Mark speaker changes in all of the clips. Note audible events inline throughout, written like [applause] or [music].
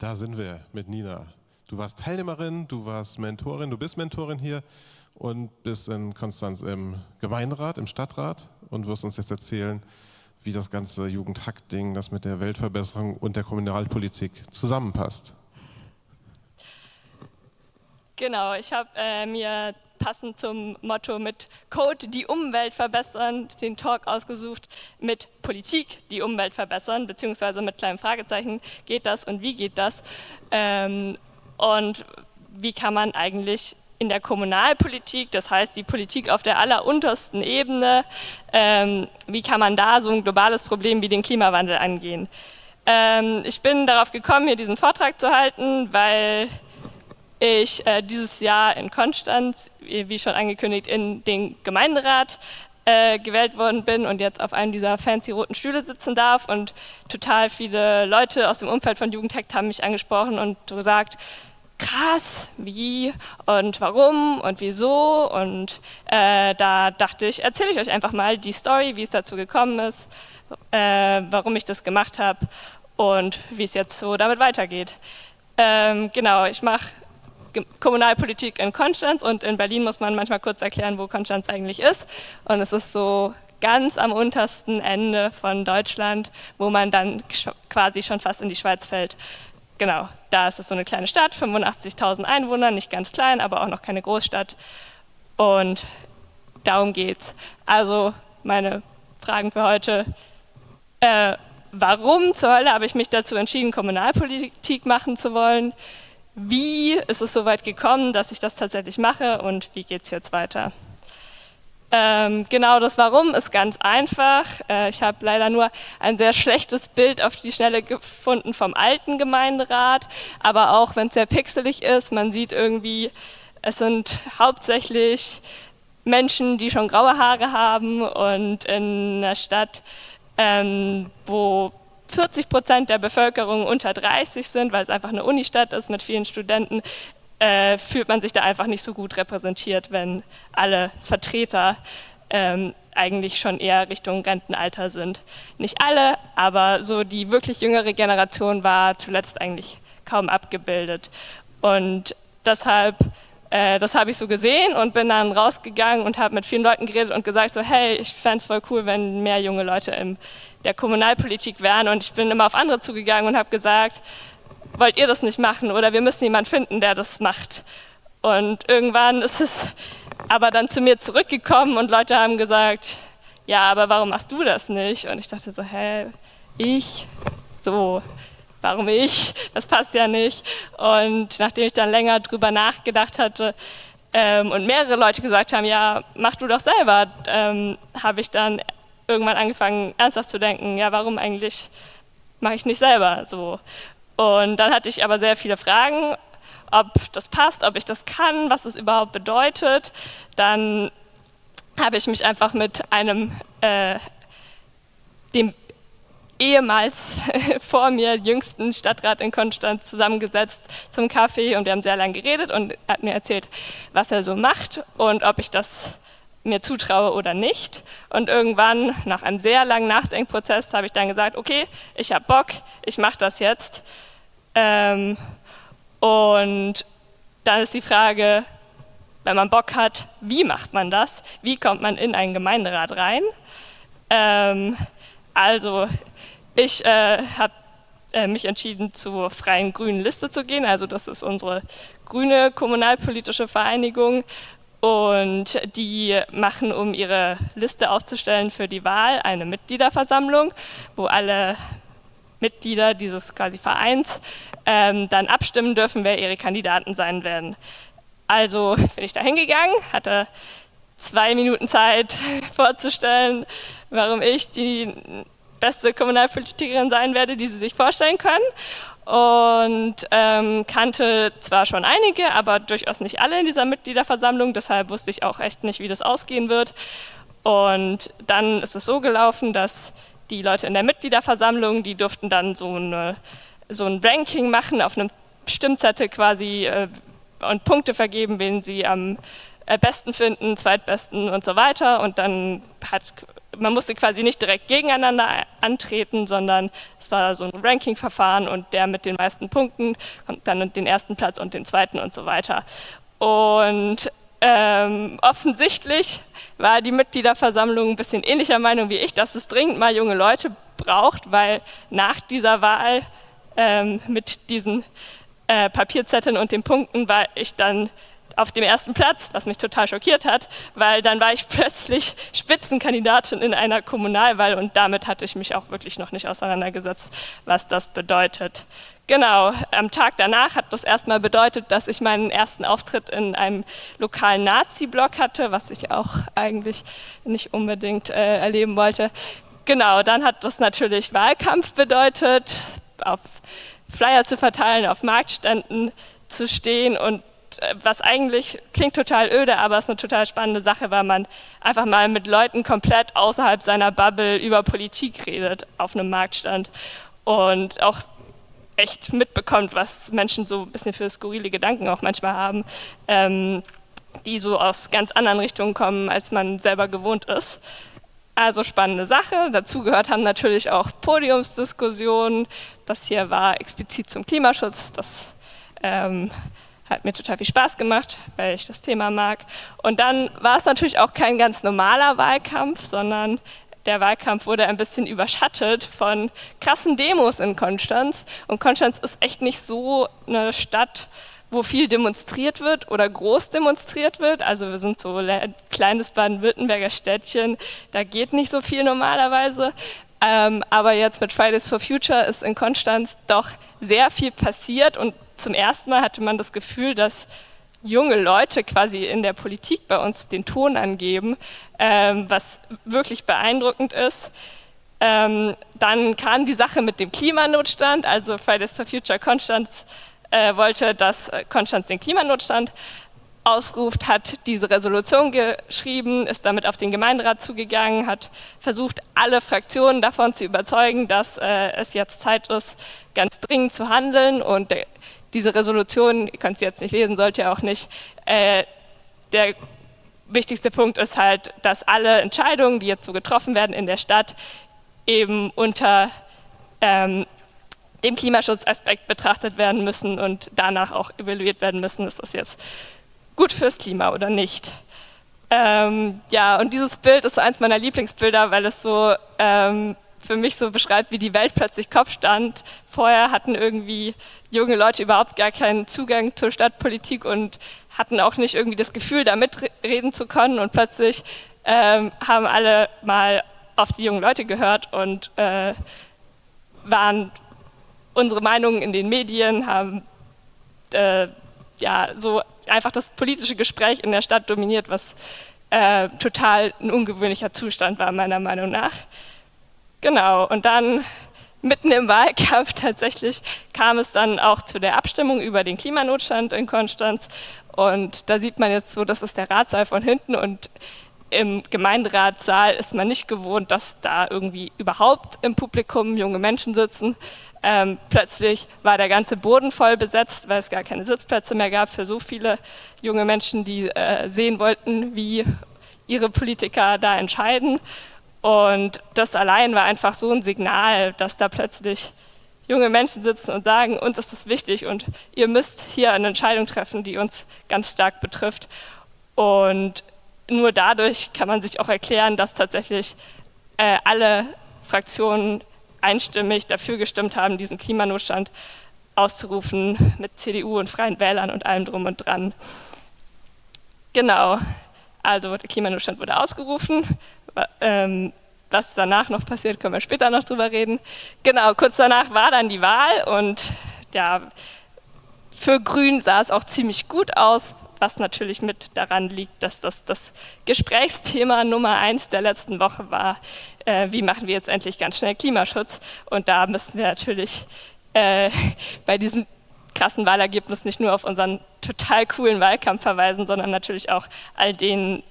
Speaker 1: Da sind wir mit Nina. Du warst Teilnehmerin, du warst Mentorin, du bist Mentorin hier und bist in Konstanz im Gemeinderat, im Stadtrat und wirst uns jetzt erzählen, wie das ganze Jugendhack-Ding, das mit der Weltverbesserung und der Kommunalpolitik zusammenpasst.
Speaker 2: Genau, ich habe äh, mir passend zum Motto mit Code die Umwelt verbessern, den Talk ausgesucht mit Politik die Umwelt verbessern, beziehungsweise mit kleinen Fragezeichen, geht das und wie geht das? Ähm, und wie kann man eigentlich in der Kommunalpolitik, das heißt die Politik auf der alleruntersten Ebene, ähm, wie kann man da so ein globales Problem wie den Klimawandel angehen? Ähm, ich bin darauf gekommen, hier diesen Vortrag zu halten, weil ich äh, dieses Jahr in Konstanz, wie schon angekündigt, in den Gemeinderat äh, gewählt worden bin und jetzt auf einem dieser fancy roten Stühle sitzen darf und total viele Leute aus dem Umfeld von Jugendhackt haben mich angesprochen und gesagt, krass, wie und warum und wieso und äh, da dachte ich, erzähle ich euch einfach mal die Story, wie es dazu gekommen ist, äh, warum ich das gemacht habe und wie es jetzt so damit weitergeht. Ähm, genau, ich mache Kommunalpolitik in Konstanz und in Berlin muss man manchmal kurz erklären, wo Konstanz eigentlich ist. Und es ist so ganz am untersten Ende von Deutschland, wo man dann quasi schon fast in die Schweiz fällt. Genau, da ist es so eine kleine Stadt, 85.000 Einwohner, nicht ganz klein, aber auch noch keine Großstadt. Und darum geht's. Also meine Fragen für heute. Äh, warum zur Hölle habe ich mich dazu entschieden, Kommunalpolitik machen zu wollen? Wie ist es so weit gekommen, dass ich das tatsächlich mache und wie geht es jetzt weiter. Ähm, genau das Warum ist ganz einfach. Äh, ich habe leider nur ein sehr schlechtes Bild auf die Schnelle gefunden vom alten Gemeinderat, aber auch wenn es sehr pixelig ist, man sieht irgendwie, es sind hauptsächlich Menschen, die schon graue Haare haben und in einer Stadt, ähm, wo 40 Prozent der Bevölkerung unter 30 sind, weil es einfach eine Unistadt ist mit vielen Studenten, äh, fühlt man sich da einfach nicht so gut repräsentiert, wenn alle Vertreter ähm, eigentlich schon eher Richtung Rentenalter sind. Nicht alle, aber so die wirklich jüngere Generation war zuletzt eigentlich kaum abgebildet. Und deshalb äh, das habe ich so gesehen und bin dann rausgegangen und habe mit vielen Leuten geredet und gesagt so, hey, ich fände es voll cool, wenn mehr junge Leute in der Kommunalpolitik wären und ich bin immer auf andere zugegangen und habe gesagt, wollt ihr das nicht machen oder wir müssen jemanden finden, der das macht. Und irgendwann ist es aber dann zu mir zurückgekommen und Leute haben gesagt, ja, aber warum machst du das nicht? Und ich dachte so, hä, ich? So, warum ich? Das passt ja nicht. Und nachdem ich dann länger drüber nachgedacht hatte ähm, und mehrere Leute gesagt haben, ja, mach du doch selber, ähm, habe ich dann irgendwann angefangen, ernsthaft zu denken, ja, warum eigentlich mache ich nicht selber so? Und dann hatte ich aber sehr viele Fragen, ob das passt, ob ich das kann, was es überhaupt bedeutet. Dann habe ich mich einfach mit einem, äh, dem ehemals [laughs] vor mir jüngsten Stadtrat in Konstanz zusammengesetzt zum Kaffee und wir haben sehr lange geredet und hat mir erzählt, was er so macht und ob ich das mir zutraue oder nicht. Und irgendwann, nach einem sehr langen Nachdenkprozess, habe ich dann gesagt, okay, ich habe Bock, ich mache das jetzt. Ähm, und dann ist die Frage, wenn man Bock hat, wie macht man das? Wie kommt man in einen Gemeinderat rein? Ähm, also ich äh, habe äh, mich entschieden, zur Freien Grünen Liste zu gehen. Also das ist unsere grüne kommunalpolitische Vereinigung. Und die machen, um ihre Liste aufzustellen für die Wahl, eine Mitgliederversammlung, wo alle Mitglieder dieses quasi Vereins ähm, dann abstimmen dürfen, wer ihre Kandidaten sein werden. Also bin ich da hingegangen, hatte zwei Minuten Zeit [laughs] vorzustellen, warum ich die beste Kommunalpolitikerin sein werde, die Sie sich vorstellen können. Und ähm, kannte zwar schon einige, aber durchaus nicht alle in dieser Mitgliederversammlung. Deshalb wusste ich auch echt nicht, wie das ausgehen wird. Und dann ist es so gelaufen, dass die Leute in der Mitgliederversammlung, die durften dann so, eine, so ein Ranking machen auf einem Stimmzettel quasi äh, und Punkte vergeben, wen sie am äh, besten finden, zweitbesten und so weiter. Und dann hat man musste quasi nicht direkt gegeneinander antreten, sondern es war so ein Ranking-Verfahren und der mit den meisten Punkten kommt dann den ersten Platz und den zweiten und so weiter. Und ähm, offensichtlich war die Mitgliederversammlung ein bisschen ähnlicher Meinung wie ich, dass es dringend mal junge Leute braucht, weil nach dieser Wahl ähm, mit diesen äh, Papierzetteln und den Punkten war ich dann auf dem ersten Platz, was mich total schockiert hat, weil dann war ich [laughs] plötzlich Spitzenkandidatin in einer Kommunalwahl und damit hatte ich mich auch wirklich noch nicht auseinandergesetzt, was das bedeutet. Genau, am Tag danach hat das erstmal bedeutet, dass ich meinen ersten Auftritt in einem lokalen Nazi-Blog hatte, was ich auch eigentlich nicht unbedingt äh, erleben wollte. Genau, dann hat das natürlich Wahlkampf bedeutet, auf Flyer zu verteilen, auf Marktständen zu stehen und was eigentlich klingt total öde, aber es ist eine total spannende Sache, weil man einfach mal mit Leuten komplett außerhalb seiner Bubble über Politik redet auf einem Marktstand und auch echt mitbekommt, was Menschen so ein bisschen für skurrile Gedanken auch manchmal haben, ähm, die so aus ganz anderen Richtungen kommen, als man selber gewohnt ist. Also spannende Sache. Dazu gehört haben natürlich auch Podiumsdiskussionen. Das hier war explizit zum Klimaschutz. Das ähm, hat mir total viel Spaß gemacht, weil ich das Thema mag. Und dann war es natürlich auch kein ganz normaler Wahlkampf, sondern der Wahlkampf wurde ein bisschen überschattet von krassen Demos in Konstanz. Und Konstanz ist echt nicht so eine Stadt, wo viel demonstriert wird oder groß demonstriert wird. Also wir sind so ein kleines Baden-Württemberger Städtchen, da geht nicht so viel normalerweise. Ähm, aber jetzt mit Fridays for Future ist in Konstanz doch sehr viel passiert und zum ersten Mal hatte man das Gefühl, dass junge Leute quasi in der Politik bei uns den Ton angeben, ähm, was wirklich beeindruckend ist. Ähm, dann kam die Sache mit dem Klimanotstand, also Fridays for Future Konstanz äh, wollte, dass Konstanz den Klimanotstand ausruft, hat diese Resolution geschrieben, ist damit auf den Gemeinderat zugegangen, hat versucht, alle Fraktionen davon zu überzeugen, dass äh, es jetzt Zeit ist, ganz dringend zu handeln und der diese Resolution, ihr könnt sie jetzt nicht lesen, sollt ihr auch nicht, äh, der wichtigste Punkt ist halt, dass alle Entscheidungen, die jetzt so getroffen werden in der Stadt, eben unter ähm, dem Klimaschutzaspekt betrachtet werden müssen und danach auch evaluiert werden müssen, ist das jetzt gut fürs Klima oder nicht. Ähm, ja, und dieses Bild ist so eins meiner Lieblingsbilder, weil es so ähm, für mich so beschreibt, wie die Welt plötzlich Kopf stand. Vorher hatten irgendwie junge Leute überhaupt gar keinen Zugang zur Stadtpolitik und hatten auch nicht irgendwie das Gefühl, da mitreden zu können. Und plötzlich ähm, haben alle mal auf die jungen Leute gehört und äh, waren unsere Meinungen in den Medien, haben äh, ja so einfach das politische Gespräch in der Stadt dominiert, was äh, total ein ungewöhnlicher Zustand war, meiner Meinung nach. Genau, und dann mitten im Wahlkampf [laughs] tatsächlich kam es dann auch zu der Abstimmung über den Klimanotstand in Konstanz. Und da sieht man jetzt so, das ist der Ratssaal von hinten und im Gemeinderatssaal ist man nicht gewohnt, dass da irgendwie überhaupt im Publikum junge Menschen sitzen. Ähm, plötzlich war der ganze Boden voll besetzt, weil es gar keine Sitzplätze mehr gab für so viele junge Menschen, die äh, sehen wollten, wie ihre Politiker da entscheiden. Und das allein war einfach so ein Signal, dass da plötzlich junge Menschen sitzen und sagen, uns ist das wichtig und ihr müsst hier eine Entscheidung treffen, die uns ganz stark betrifft. Und nur dadurch kann man sich auch erklären, dass tatsächlich äh, alle Fraktionen einstimmig dafür gestimmt haben, diesen Klimanotstand auszurufen mit CDU und Freien Wählern und allem drum und dran. Genau, also der Klimanotstand wurde ausgerufen ähm, was danach noch passiert, können wir später noch drüber reden. Genau, kurz danach war dann die Wahl und ja, für Grün sah es auch ziemlich gut aus, was natürlich mit daran liegt, dass das das Gesprächsthema Nummer eins der letzten Woche war. Äh, wie machen wir jetzt endlich ganz schnell Klimaschutz? Und da müssen wir natürlich äh, [laughs] bei diesem krassen Wahlergebnis nicht nur auf unseren total coolen Wahlkampf verweisen, sondern natürlich auch all denen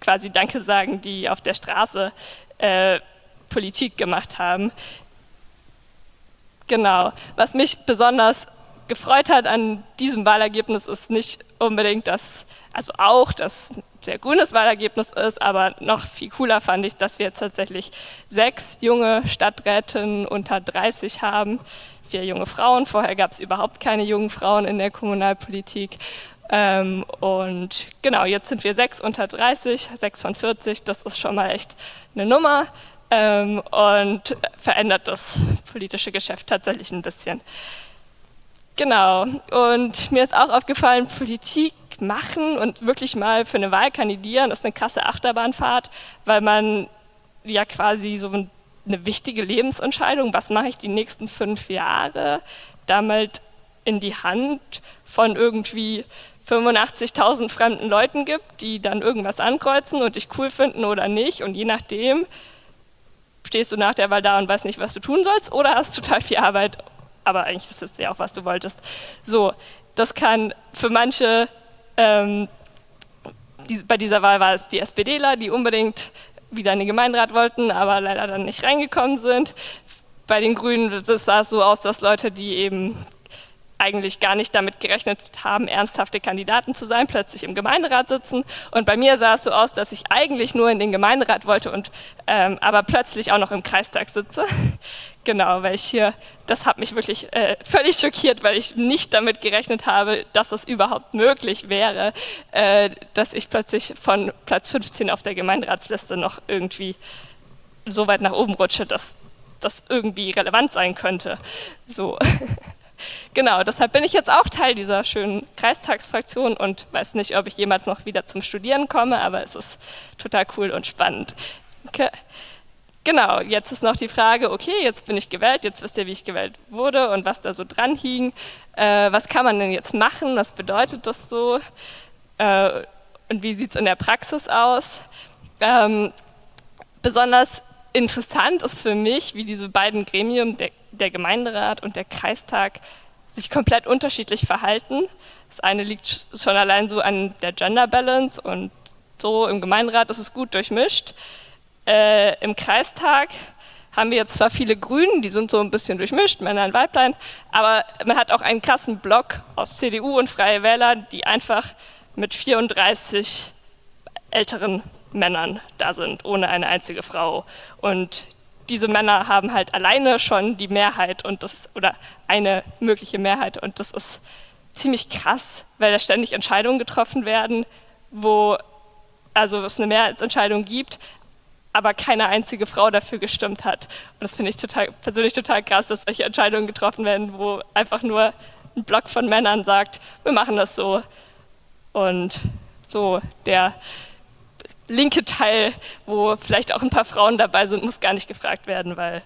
Speaker 2: quasi Danke sagen, die auf der Straße äh, Politik gemacht haben. Genau. Was mich besonders gefreut hat an diesem Wahlergebnis, ist nicht unbedingt das, also auch das sehr grünes Wahlergebnis ist, aber noch viel cooler fand ich, dass wir jetzt tatsächlich sechs junge Stadträtinnen unter 30 haben, vier junge Frauen. Vorher gab es überhaupt keine jungen Frauen in der Kommunalpolitik. Ähm, und genau, jetzt sind wir sechs unter 30, sechs von 40, das ist schon mal echt eine Nummer ähm, und verändert das politische Geschäft tatsächlich ein bisschen. Genau, und mir ist auch aufgefallen, Politik machen und wirklich mal für eine Wahl kandidieren ist eine krasse Achterbahnfahrt, weil man ja quasi so eine wichtige Lebensentscheidung, was mache ich die nächsten fünf Jahre, damit in die Hand von irgendwie 85.000 fremden Leuten gibt, die dann irgendwas ankreuzen und dich cool finden oder nicht und je nachdem stehst du nach der Wahl da und weißt nicht, was du tun sollst oder hast total viel Arbeit, aber eigentlich ist es ja auch, was du wolltest. So, das kann für manche, ähm, die, bei dieser Wahl war es die SPDler, die unbedingt wieder in den Gemeinderat wollten, aber leider dann nicht reingekommen sind. Bei den Grünen sah es so aus, dass Leute, die eben eigentlich gar nicht damit gerechnet haben, ernsthafte Kandidaten zu sein, plötzlich im Gemeinderat sitzen. Und bei mir sah es so aus, dass ich eigentlich nur in den Gemeinderat wollte und ähm, aber plötzlich auch noch im Kreistag sitze. [laughs] genau, weil ich hier, das hat mich wirklich äh, völlig schockiert, weil ich nicht damit gerechnet habe, dass es überhaupt möglich wäre, äh, dass ich plötzlich von Platz 15 auf der Gemeinderatsliste noch irgendwie so weit nach oben rutsche, dass das irgendwie relevant sein könnte. So. [laughs] Genau, deshalb bin ich jetzt auch Teil dieser schönen Kreistagsfraktion und weiß nicht, ob ich jemals noch wieder zum Studieren komme, aber es ist total cool und spannend. Okay. Genau, jetzt ist noch die Frage, okay, jetzt bin ich gewählt, jetzt wisst ihr, wie ich gewählt wurde und was da so dran hing. Äh, was kann man denn jetzt machen, was bedeutet das so äh, und wie sieht es in der Praxis aus? Ähm, besonders interessant ist für mich, wie diese beiden Gremien, der, der Gemeinderat und der Kreistag, sich komplett unterschiedlich verhalten. Das eine liegt schon allein so an der Gender Balance und so im Gemeinderat ist es gut durchmischt. Äh, Im Kreistag haben wir jetzt zwar viele Grünen, die sind so ein bisschen durchmischt, Männer und Weiblein, aber man hat auch einen krassen Block aus CDU und Freie Wähler, die einfach mit 34 älteren Männern da sind, ohne eine einzige Frau. Und diese Männer haben halt alleine schon die Mehrheit und das oder eine mögliche Mehrheit und das ist ziemlich krass, weil da ständig Entscheidungen getroffen werden, wo also es eine Mehrheitsentscheidung gibt, aber keine einzige Frau dafür gestimmt hat. Und das finde ich total, persönlich total krass, dass solche Entscheidungen getroffen werden, wo einfach nur ein Block von Männern sagt, wir machen das so. Und so der linke Teil, wo vielleicht auch ein paar Frauen dabei sind, muss gar nicht gefragt werden, weil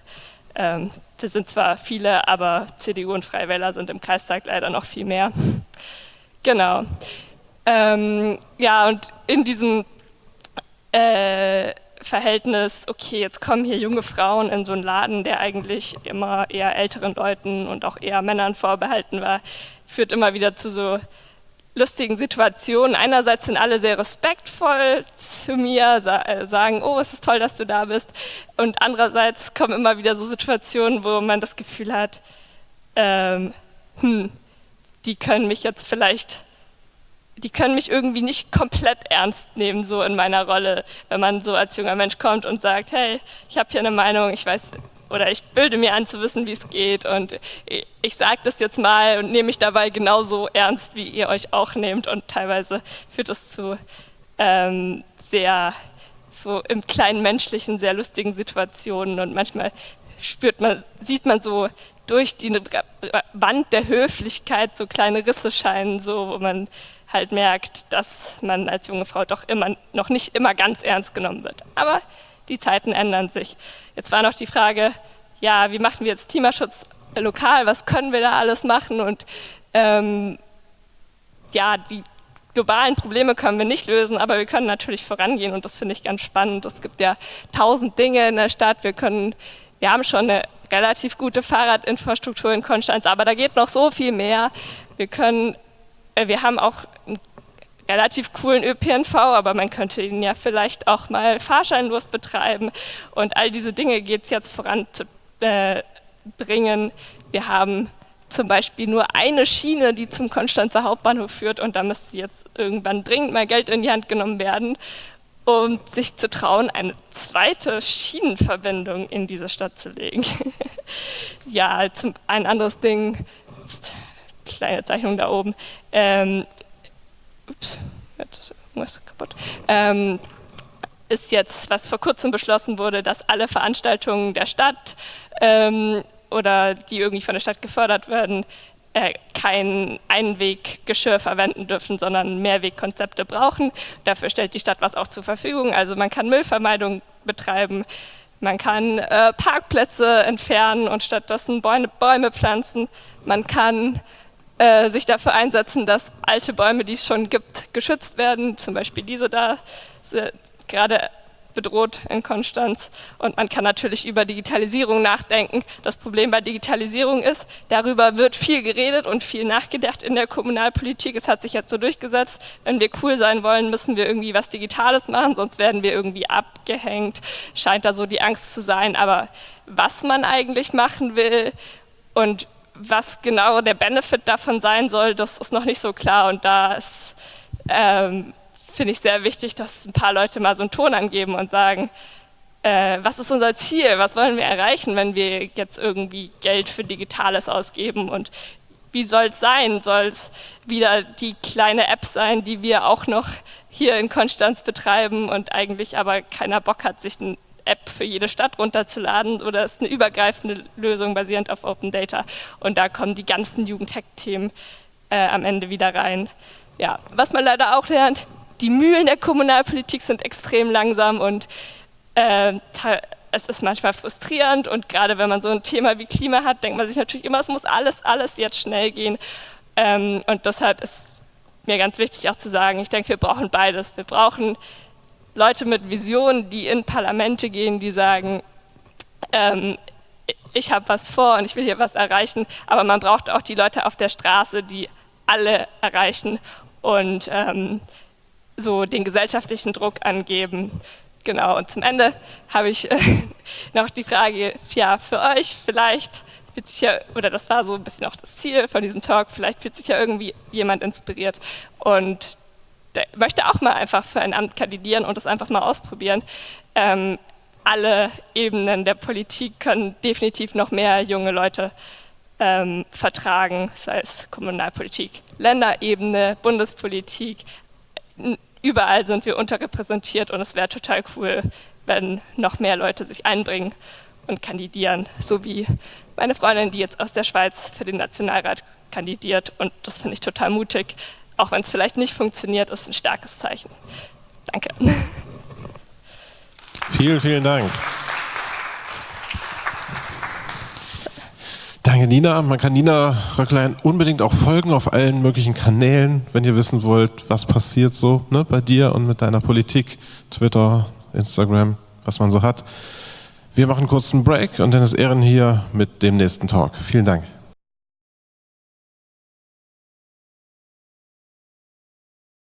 Speaker 2: ähm, wir sind zwar viele, aber CDU und Freie Wähler sind im Kreistag leider noch viel mehr. Genau. Ähm, ja, und in diesem äh, Verhältnis, okay, jetzt kommen hier junge Frauen in so einen Laden, der eigentlich immer eher älteren Leuten und auch eher Männern vorbehalten war, führt immer wieder zu so lustigen Situationen. Einerseits sind alle sehr respektvoll zu mir, äh, sagen, oh, es ist toll, dass du da bist. Und andererseits kommen immer wieder so Situationen, wo man das Gefühl hat, ähm, hm, die können mich jetzt vielleicht, die können mich irgendwie nicht komplett ernst nehmen, so in meiner Rolle, wenn man so als junger Mensch kommt und sagt, hey, ich habe hier eine Meinung, ich weiß oder ich bilde mir an zu wissen, wie es geht. Und ich sage das jetzt mal und nehme mich dabei genauso ernst, wie ihr euch auch nehmt. Und teilweise führt das zu ähm, sehr so im kleinen menschlichen sehr lustigen Situationen. Und manchmal spürt man, sieht man so durch die Wand der Höflichkeit so kleine Risse scheinen, so wo man halt merkt, dass man als junge Frau doch immer noch nicht immer ganz ernst genommen wird. Aber die Zeiten ändern sich. Jetzt war noch die Frage, ja, wie machen wir jetzt Klimaschutz lokal, was können wir da alles machen und ähm, ja, die globalen Probleme können wir nicht lösen, aber wir können natürlich vorangehen und das finde ich ganz spannend. Es gibt ja tausend Dinge in der Stadt, wir können, wir haben schon eine relativ gute Fahrradinfrastruktur in Konstanz, aber da geht noch so viel mehr. Wir können, äh, wir haben auch relativ coolen ÖPNV, aber man könnte ihn ja vielleicht auch mal fahrscheinlos betreiben. Und all diese Dinge geht es jetzt voranzubringen. Wir haben zum Beispiel nur eine Schiene, die zum Konstanzer Hauptbahnhof führt und da müsste jetzt irgendwann dringend mal Geld in die Hand genommen werden, um sich zu trauen, eine zweite Schienenverbindung in diese Stadt zu legen. [laughs] ja, zum, ein anderes Ding, kleine Zeichnung da oben, ähm, ups, jetzt ist irgendwas kaputt, ähm, ist jetzt, was vor kurzem beschlossen wurde, dass alle Veranstaltungen der Stadt ähm, oder die irgendwie von der Stadt gefördert werden, äh, kein Einweggeschirr verwenden dürfen, sondern Mehrwegkonzepte brauchen. Dafür stellt die Stadt was auch zur Verfügung. Also man kann Müllvermeidung betreiben, man kann äh, Parkplätze entfernen und stattdessen Bäume, Bäume pflanzen. Man kann äh, sich dafür einsetzen, dass alte Bäume, die es schon gibt, geschützt werden. Zum Beispiel diese da, gerade bedroht in Konstanz. Und man kann natürlich über Digitalisierung nachdenken. Das Problem bei Digitalisierung ist, darüber wird viel geredet und viel nachgedacht in der Kommunalpolitik. Es hat sich jetzt so durchgesetzt, wenn wir cool sein wollen, müssen wir irgendwie was Digitales machen, sonst werden wir irgendwie abgehängt. Scheint da so die Angst zu sein. Aber was man eigentlich machen will und was genau der Benefit davon sein soll, das ist noch nicht so klar. Und da ist ähm, finde ich sehr wichtig, dass ein paar Leute mal so einen Ton angeben und sagen, äh, was ist unser Ziel, was wollen wir erreichen, wenn wir jetzt irgendwie Geld für Digitales ausgeben und wie soll es sein? Soll es wieder die kleine App sein, die wir auch noch hier in Konstanz betreiben und eigentlich aber keiner Bock hat, sich eine App für jede Stadt runterzuladen oder ist eine übergreifende Lösung basierend auf Open Data? Und da kommen die ganzen Jugendhack-Themen äh, am Ende wieder rein. Ja, was man leider auch lernt, die Mühlen der Kommunalpolitik sind extrem langsam und äh, es ist manchmal frustrierend und gerade wenn man so ein Thema wie Klima hat, denkt man sich natürlich immer, es muss alles, alles jetzt schnell gehen. Ähm, und deshalb ist mir ganz wichtig auch zu sagen, ich denke, wir brauchen beides. Wir brauchen Leute mit Visionen, die in Parlamente gehen, die sagen, ähm, ich habe was vor und ich will hier was erreichen, aber man braucht auch die Leute auf der Straße, die alle erreichen und ähm, so den gesellschaftlichen Druck angeben. Genau, und zum Ende habe ich äh, [laughs] noch die Frage, ja, für euch vielleicht fühlt sich ja, oder das war so ein bisschen auch das Ziel von diesem Talk, vielleicht fühlt sich ja irgendwie jemand inspiriert und möchte auch mal einfach für ein Amt kandidieren und das einfach mal ausprobieren. Ähm, alle Ebenen der Politik können definitiv noch mehr junge Leute ähm, vertragen, sei es Kommunalpolitik, Länderebene, Bundespolitik, überall sind wir unterrepräsentiert und es wäre total cool, wenn noch mehr Leute sich einbringen und kandidieren, so wie meine Freundin, die jetzt aus der Schweiz für den Nationalrat kandidiert und das finde ich total mutig, auch wenn es vielleicht nicht funktioniert, ist ein starkes Zeichen. Danke.
Speaker 1: Vielen, vielen Dank. Danke, Nina. Man kann Nina Röcklein unbedingt auch folgen auf allen möglichen Kanälen, wenn ihr wissen wollt, was passiert so ne, bei dir und mit deiner Politik, Twitter, Instagram, was man so hat. Wir machen kurz einen Break und dann ist Ehren hier mit dem nächsten Talk. Vielen Dank.